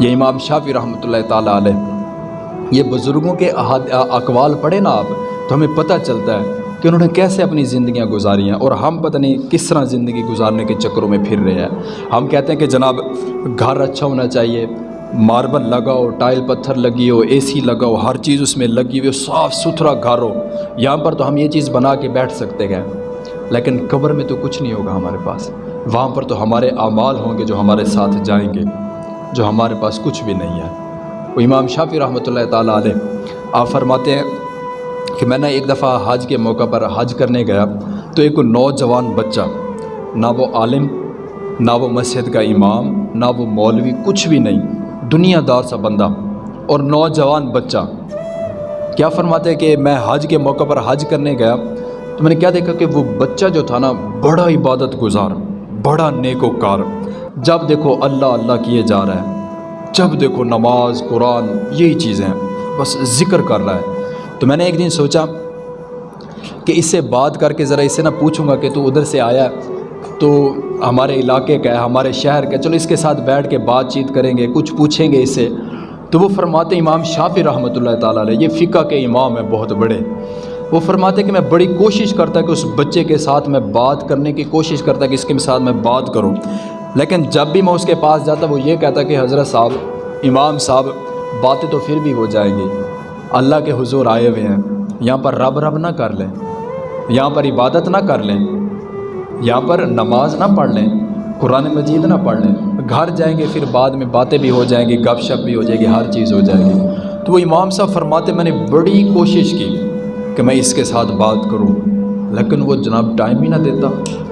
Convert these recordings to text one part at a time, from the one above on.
یہ امام شافی رحمۃ اللہ تعالیٰ علیہ۔ یہ بزرگوں کے اقوال پڑھے نا آپ، تو ہمیں پتہ چلتا ہے کہ انہوں نے کیسے اپنی زندگیاں گزاری ہیں اور ہم پتہ نہیں کس طرح زندگی گزارنے کے چکروں میں پھر رہے ہیں۔ ہم کہتے ہیں کہ جناب، گھر اچھا ہونا چاہیے، ماربل لگاؤ، ٹائل پتھر لگی ہو، اے سی لگاؤ، ہر چیز اس میں لگی ہوئی ہو، صاف ستھرا گھر ہو۔ یہاں پر تو ہم یہ چیز بنا کے بیٹھ سکتے ہیں، لیکن قبر میں تو کچھ نہیں ہوگا ہمارے پاس۔ وہاں پر تو ہمارے اعمال ہوں گے جو ہمارے ساتھ جائیں گے۔ جو ہمارے پاس کچھ بھی نہیں ہے۔ وہ امام شافی رحمۃ اللہ تعالیٰ علیہ آپ فرماتے ہیں کہ میں نے ایک دفعہ حج کے موقع پر حج کرنے گیا تو ایک نوجوان بچہ، نہ وہ عالم، نہ وہ مسجد کا امام، نہ وہ مولوی، کچھ بھی نہیں، دنیا دار سا بندہ۔ اور نوجوان بچہ، کیا فرماتے کہ میں حج کے موقع پر حج کرنے گیا تو میں نے کیا دیکھا کہ وہ بچہ جو تھا نا، بڑا عبادت گزار، بڑا نیک و کار جب دیکھو اللہ اللہ کیے جا رہا ہے جب دیکھو نماز، قرآن، یہی چیزیں بس ذکر کر رہا ہے۔ تو میں نے ایک دن سوچا کہ اس سے بات کر کے ذرا اس سے نہ پوچھوں گا کہ تو ادھر سے آیا تو ہمارے علاقے کا ہے، ہمارے شہر کا چلو اس کے ساتھ بیٹھ کے بات چیت کریں گے، کچھ پوچھیں گے اس سے۔ تو وہ فرماتے امام شافی رحمۃ اللہ تعالیٰ علیہ، یہ فقہ کے امام ہیں، بہت بڑے۔ وہ فرماتے کہ میں بڑی کوشش کرتا کہ اس بچے کے ساتھ میں بات کرنے کی کوشش کرتا کہ اس کے ساتھ میں بات کروں۔ لیکن جب بھی میں اس کے پاس جاتا وہ یہ کہتا کہ حضرت صاحب، امام صاحب، باتیں تو پھر بھی ہو جائیں گی۔ اللہ کے حضور آئے ہوئے ہیں۔ یہاں پر رب رب نہ کر لیں۔ یہاں پر عبادت نہ کر لیں۔ یہاں پر نماز نہ پڑھ لیں۔ قرآن مجید نہ پڑھ لیں۔ گھر جائیں گے پھر بعد میں باتیں بھی ہو جائیں گی، گپ شپ بھی ہو جائے گی، ہر چیز ہو جائے گی۔ تو وہ امام صاحب فرماتے، میں نے بڑی کوشش کی کہ میں اس کے ساتھ بات کروں۔ لیکن وہ جناب ٹائم ہی نہ دیتا۔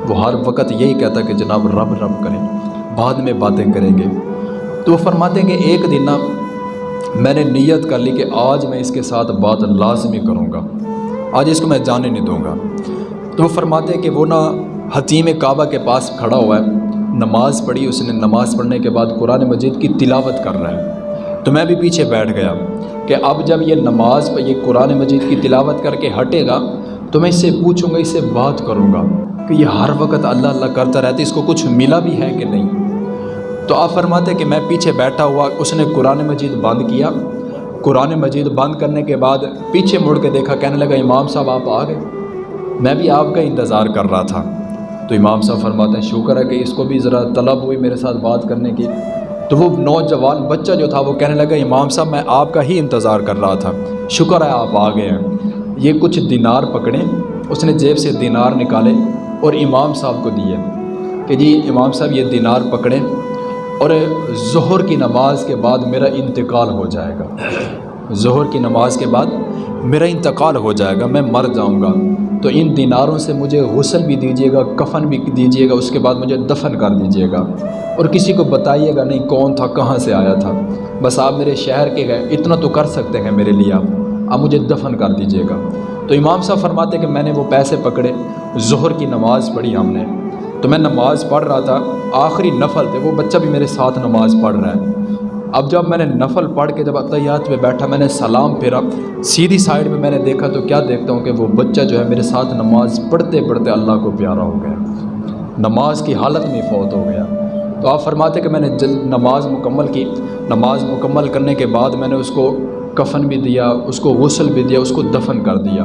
وہ ہر وقت یہی کہتا کہ جناب رب رب کریں، بعد میں باتیں کریں گے۔ تو وہ فرماتے ہیں کہ ایک دن نا میں نے نیت کر لی کہ آج میں اس کے ساتھ بات لازمی کروں گا۔ آج اس کو میں جانے نہیں دوں گا۔ تو وہ فرماتے ہیں کہ وہ نا حتیم کعبہ کے پاس کھڑا ہوا ہے۔ نماز پڑھی، اس نے نماز پڑھنے کے بعد قرآن مجید کی تلاوت کر رہا ہے۔ تو میں بھی پیچھے بیٹھ گیا کہ اب جب یہ نماز پہ، یہ قرآن مجید کی تلاوت کر کے ہٹے گا تو میں اس سے پوچھوں گا، اس سے بات کروں گا کہ یہ ہر وقت اللہ اللہ کرتا رہتا اس کو کچھ ملا بھی ہے کہ نہیں؟ تو آپ فرماتے کہ میں پیچھے بیٹھا ہوا، اس نے قرآن مجید بند کیا۔ قرآن مجید بند کرنے کے بعد پیچھے مڑ کے دیکھا، کہنے لگا، امام صاحب، آپ آ گئے۔ میں بھی آپ کا انتظار کر رہا تھا۔ تو امام صاحب فرماتے ہیں، شکر ہے کہ اس کو بھی ذرا طلب ہوئی میرے ساتھ بات کرنے کی۔ تو وہ نوجوان بچہ جو تھا، وہ کہنے لگا، امام صاحب، میں آپ کا ہی انتظار کر رہا تھا۔ شکر ہے، آپ آ گئے ہیں۔ یہ کچھ دینار پکڑیں اس نے جیب سے دینار نکالے اور امام صاحب کو دیے کہ جی امام صاحب یہ دینار پکڑیں اور ظہر کی نماز کے بعد میرا انتقال ہو جائے گا۔ ظہر کی نماز کے بعد میرا انتقال ہو جائے گا، میں مر جاؤں گا۔ تو ان دیناروں سے مجھے غسل بھی دیجیے گا، کفن بھی دیجیے گا، اس کے بعد مجھے دفن کر دیجیے گا۔ اور کسی کو بتائیے گا نہیں کون تھا، کہاں سے آیا تھا۔ بس آپ میرے شہر کے گئے، اتنا تو کر سکتے ہیں میرے لیے آپ۔ اب مجھے دفن کر دیجیے گا۔ تو امام صاحب فرماتے کہ میں نے وہ پیسے پکڑے، ظہر کی نماز پڑھی ہم نے۔ تو میں نماز پڑھ رہا تھا، آخری نفل تھے وہ بچہ بھی میرے ساتھ نماز پڑھ رہا ہے۔ اب جب میں نے نفل پڑھ کے جب اطیات پہ بیٹھا، میں نے سلام پھیرا، سیدھی سائڈ میں میں نے دیکھا تو کیا دیکھتا ہوں کہ وہ بچہ جو ہے میرے ساتھ نماز پڑھتے پڑھتے اللہ کو پیارا ہو گیا۔ نماز کی حالت میں فوت ہو گیا۔ تو آپ فرماتے کہ میں نے جل نماز مکمل کی۔ نماز مکمل کرنے کے بعد میں نے اس کو کفن بھی دیا، اس کو غسل بھی دیا، اس کو دفن کر دیا۔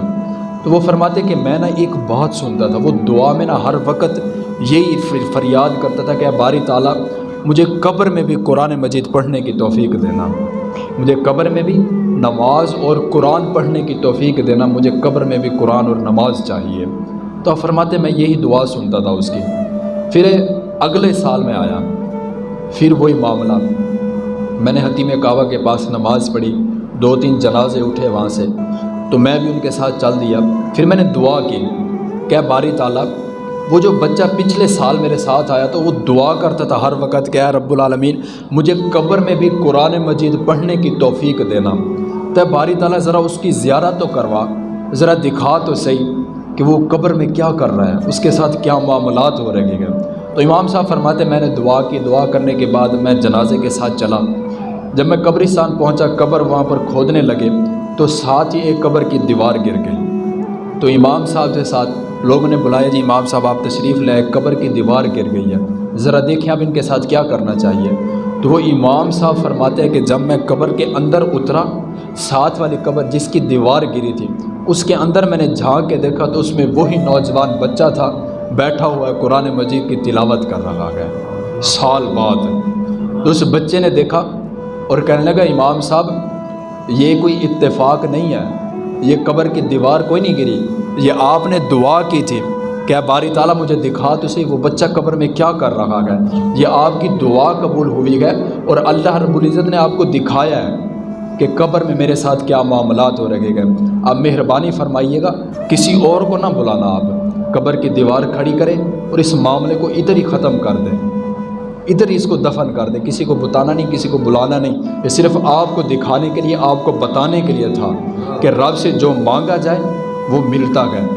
تو وہ فرماتے کہ میں نا ایک بات سنتا تھا، وہ دعا میں نا ہر وقت یہی فریاد کرتا تھا کہ باری تعالیٰ، مجھے قبر میں بھی قرآن مجید پڑھنے کی توفیق دینا۔ مجھے قبر میں بھی نماز اور قرآن پڑھنے کی توفیق دینا، مجھے قبر میں بھی قرآن اور نماز چاہیے۔ تو فرماتے، میں یہی دعا سنتا تھا اس کی۔ پھر اگلے سال میں آیا، پھر وہی معاملہ۔ میں نے حتیم کعبہ کے پاس نماز پڑھی۔ دو تین جنازے اٹھے وہاں سے، تو میں بھی ان کے ساتھ چل دیا۔ پھر میں نے دعا کی، کہ باری تعالیٰ، وہ جو بچہ پچھلے سال میرے ساتھ آیا تو وہ دعا کرتا تھا ہر وقت کہ رب العالمین، مجھے قبر میں بھی قرآن مجید پڑھنے کی توفیق دینا۔ تو باری تعالیٰ، ذرا اس کی زیارت تو کروا، ذرا دکھا تو صحیح کہ وہ قبر میں کیا کر رہا ہے، اس کے ساتھ کیا معاملات ہو رہے ہیں۔ تو امام صاحب فرماتے، میں نے دعا کی، دعا کرنے کے بعد میں جنازے کے ساتھ چلا۔ جب میں قبرستان پہنچا، قبر وہاں پر کھودنے لگے تو ساتھ ہی ایک قبر کی دیوار گر گئی۔ تو امام صاحب کے ساتھ لوگوں نے بلایا جی امام صاحب، آپ تشریف لے قبر کی دیوار گر گئی ہے۔ ذرا دیکھیں آپ ان کے ساتھ کیا کرنا چاہیے۔ تو وہ امام صاحب فرماتے ہیں کہ جب میں قبر کے اندر اترا، ساتھ والی قبر جس کی دیوار گری تھی، اس کے اندر میں نے جھانک کے دیکھا تو اس میں وہی نوجوان بچہ تھا، بیٹھا ہوا ہے، قرآن مجید کی تلاوت کر رہا ہے۔ سال بعد۔ تو اس بچے نے دیکھا اور کہنے لگا، امام صاحب، یہ کوئی اتفاق نہیں ہے۔ یہ قبر کی دیوار کوئی نہیں گری۔ یہ آپ نے دعا کی تھی۔ کہ باری تعالیٰ مجھے دکھا تو صحیح؟ وہ بچہ قبر میں کیا کر رہا ہے؟ یہ آپ کی دعا قبول ہوئی ہے اور اللہ رب العزت نے آپ کو دکھایا ہے کہ قبر میں میرے ساتھ کیا معاملات ہو رہے گئے اب مہربانی فرمائیے گا، کسی اور کو نہ بلانا آپ۔ قبر کی دیوار کھڑی کریں اور اس معاملے کو ادھر ہی ختم کر دیں۔ ادھر ہی اس کو دفن کر دیں، کسی کو بتانا نہیں، کسی کو بلانا نہیں۔ یہ صرف آپ کو دکھانے کے لیے، آپ کو بتانے کے لیے تھا کہ رب سے جو مانگا جائے، وہ ملتا گیا۔